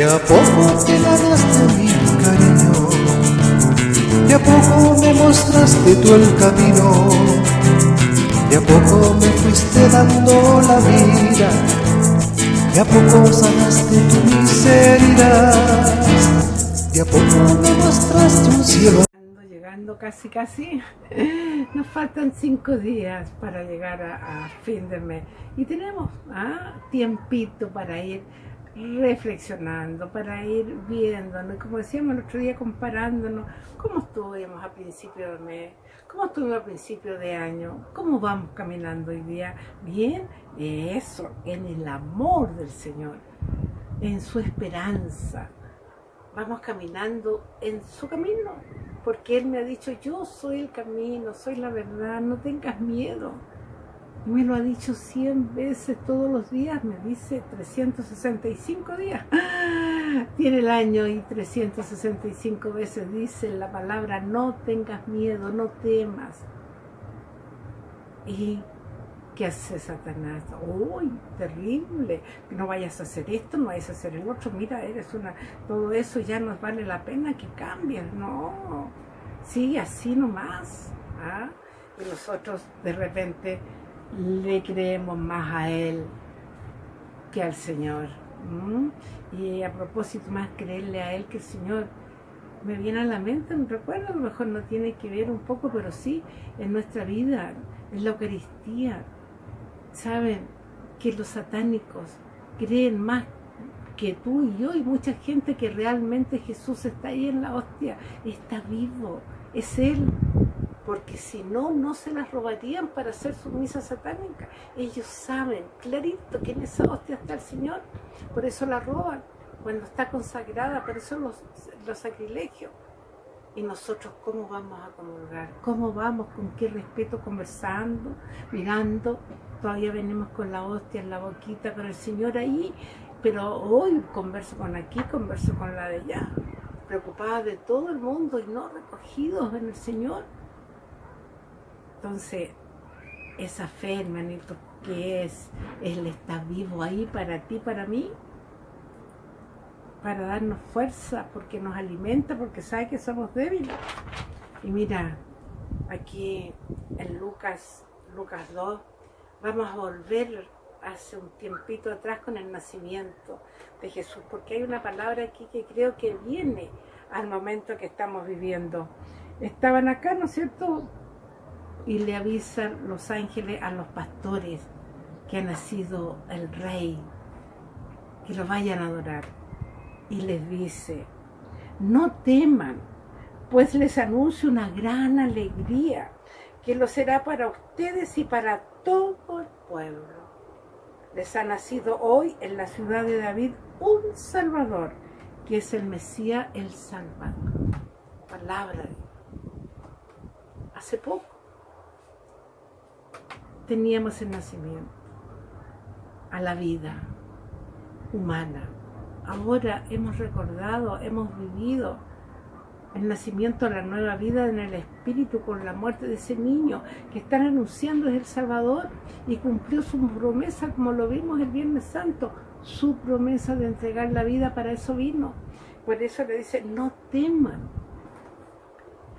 De a poco te ganaste mi cariño, de a poco me mostraste tú el camino, de a poco me fuiste dando la vida, de a poco sanaste tu miseria, de a poco me mostraste un cielo. Llegando casi casi, nos faltan cinco días para llegar a, a fin de mes. Y tenemos ¿ah? tiempito para ir reflexionando, para ir viéndonos, como decíamos el otro día, comparándonos, cómo estuvimos a principio de mes, cómo estuvimos a principio de año, cómo vamos caminando hoy día, bien, eso, en el amor del Señor, en su esperanza, vamos caminando en su camino, porque Él me ha dicho, yo soy el camino, soy la verdad, no tengas miedo, me lo ha dicho 100 veces todos los días, me dice 365 días. Tiene el año y 365 veces dice la palabra, no tengas miedo, no temas. ¿Y qué hace Satanás? ¡Uy, terrible! No vayas a hacer esto, no vayas a hacer el otro. Mira, eres una... Todo eso ya nos vale la pena que cambies. No, sigue así nomás. ¿ah? Y nosotros de repente le creemos más a Él que al Señor. Y a propósito más creerle a Él que el Señor, me viene a la mente un recuerdo, a lo mejor no tiene que ver un poco, pero sí en nuestra vida, en la Eucaristía. Saben que los satánicos creen más que tú y yo y mucha gente que realmente Jesús está ahí en la hostia, está vivo, es Él porque si no, no se las robarían para hacer su misa satánica. Ellos saben clarito que en esa hostia está el Señor, por eso la roban, cuando está consagrada, por eso los, los sacrilegios. Y nosotros, ¿cómo vamos a comulgar? ¿Cómo vamos? ¿Con qué respeto? Conversando, mirando. Todavía venimos con la hostia en la boquita, con el Señor ahí, pero hoy converso con aquí, converso con la de allá. Preocupada de todo el mundo y no recogidos en el Señor. Entonces, esa fe, hermanito, que es, Él está vivo ahí para ti, para mí, para darnos fuerza, porque nos alimenta, porque sabe que somos débiles. Y mira, aquí en Lucas, Lucas 2, vamos a volver hace un tiempito atrás con el nacimiento de Jesús, porque hay una palabra aquí que creo que viene al momento que estamos viviendo. Estaban acá, ¿no es cierto?, y le avisan los ángeles a los pastores que ha nacido el rey, que lo vayan a adorar. Y les dice, no teman, pues les anuncio una gran alegría, que lo será para ustedes y para todo el pueblo. Les ha nacido hoy en la ciudad de David un Salvador, que es el Mesías el Salvador. Palabra de Hace poco teníamos el nacimiento, a la vida humana. Ahora hemos recordado, hemos vivido el nacimiento a la nueva vida en el Espíritu con la muerte de ese niño que están anunciando es el Salvador y cumplió su promesa como lo vimos el Viernes Santo, su promesa de entregar la vida, para eso vino. Por eso le dice, no teman,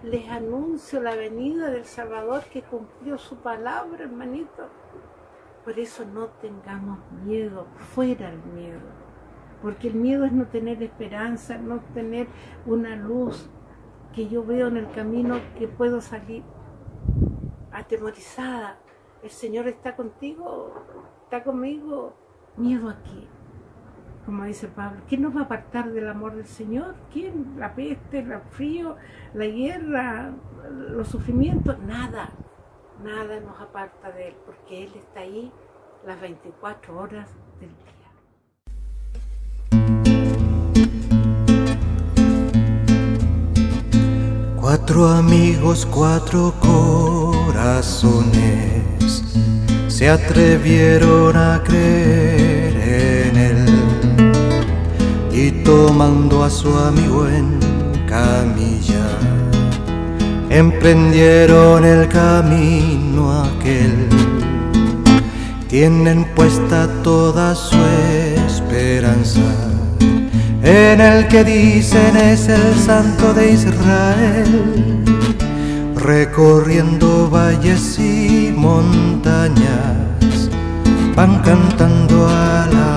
les anuncio la venida del Salvador que cumplió su palabra, hermanito. Por eso no tengamos miedo, fuera el miedo. Porque el miedo es no tener esperanza, no tener una luz que yo veo en el camino que puedo salir atemorizada. El Señor está contigo, está conmigo. Miedo aquí como dice Pablo, ¿quién nos va a apartar del amor del Señor? ¿Quién? La peste, el frío, la guerra, los sufrimientos, nada, nada nos aparta de Él, porque Él está ahí las 24 horas del día. Cuatro amigos, cuatro corazones se atrevieron a creer en Él y tomando a su amigo en camilla, emprendieron el camino aquel. Tienen puesta toda su esperanza en el que dicen es el santo de Israel, recorriendo valles y montañas, van cantando al amanecer.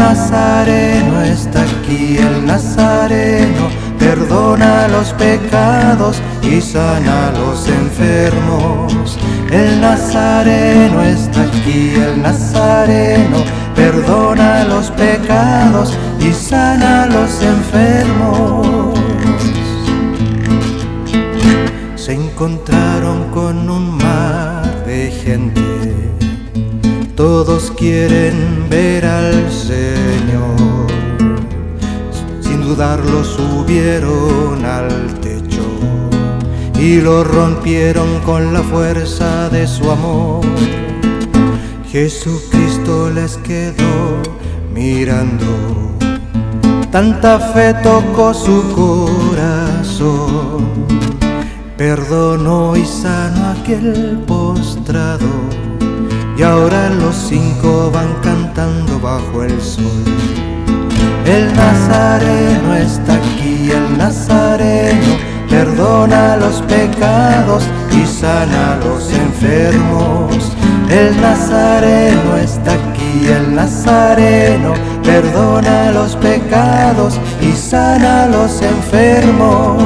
Nazareno está aquí, el Nazareno perdona los pecados y sana los enfermos. El Nazareno está aquí, el Nazareno perdona los pecados y sana a los enfermos. Se encontraron con un mar de gente, todos quieren ver al Señor. Sin dudarlo subieron al techo y lo rompieron con la fuerza de su amor. Jesucristo les quedó mirando, tanta fe tocó su corazón, perdonó y sanó aquel postrado, y ahora los cinco van cantando bajo el sol. El Nazareno está aquí, el Nazareno perdona los pecados y sana a los enfermos. El Nazareno está aquí, el Nazareno perdona los pecados y sana a los enfermos.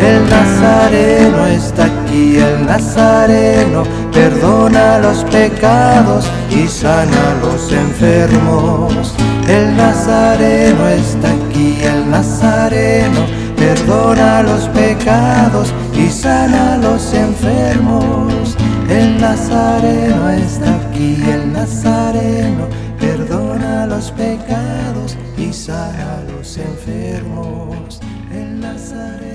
El Nazareno está aquí, el Nazareno perdona los pecados y sana a los enfermos. El Nazareno está aquí, el Nazareno perdona los pecados y sana a los enfermos. El Nazareno está aquí, el Nazareno perdona los pecados y sana a los enfermos. El Nazareno